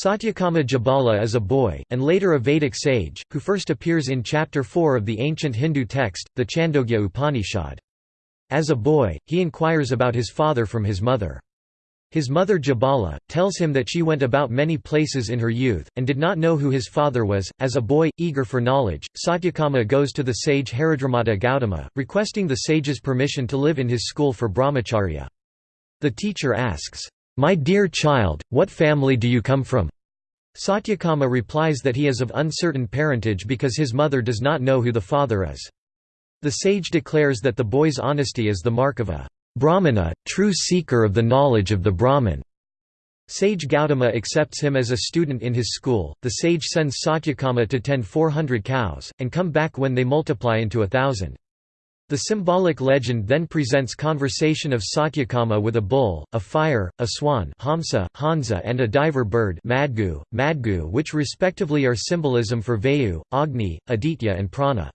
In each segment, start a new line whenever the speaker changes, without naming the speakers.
Satyakama Jabala is a boy, and later a Vedic sage, who first appears in Chapter 4 of the ancient Hindu text, the Chandogya Upanishad. As a boy, he inquires about his father from his mother. His mother Jabala, tells him that she went about many places in her youth, and did not know who his father was. As a boy, eager for knowledge, Satyakama goes to the sage Haridrumata Gautama, requesting the sage's permission to live in his school for brahmacharya. The teacher asks, my dear child, what family do you come from? Satyakama replies that he is of uncertain parentage because his mother does not know who the father is. The sage declares that the boy's honesty is the mark of a brahmana, true seeker of the knowledge of the Brahman. Sage Gautama accepts him as a student in his school. The sage sends Satyakama to tend 400 cows, and come back when they multiply into a thousand. The symbolic legend then presents conversation of Satyakama with a bull, a fire, a swan Hamsa, Hansa and a diver bird Madgu, Madgu which respectively are symbolism for Vayu, Agni, Aditya and Prana.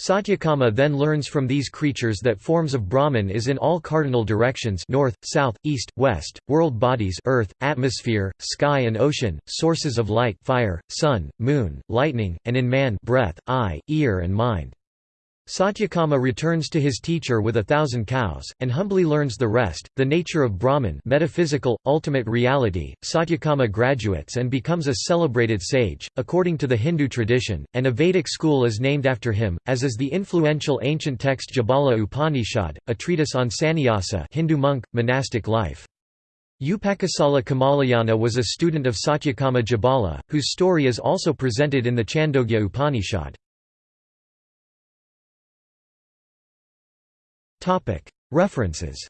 Satyakama then learns from these creatures that forms of Brahman is in all cardinal directions north, south, east, west, world bodies earth, atmosphere, sky and ocean, sources of light fire, sun, moon, lightning, and in man breath, eye, ear and mind. Satyakama returns to his teacher with a thousand cows, and humbly learns the rest, the nature of Brahman metaphysical, ultimate reality. Satyakama graduates and becomes a celebrated sage, according to the Hindu tradition, and a Vedic school is named after him, as is the influential ancient text Jabala Upanishad, a treatise on sannyasa Hindu monk, monastic life. Upakosala Kamalayana was a student of Satyakama Jabala, whose story is also presented in the Chandogya Upanishad. References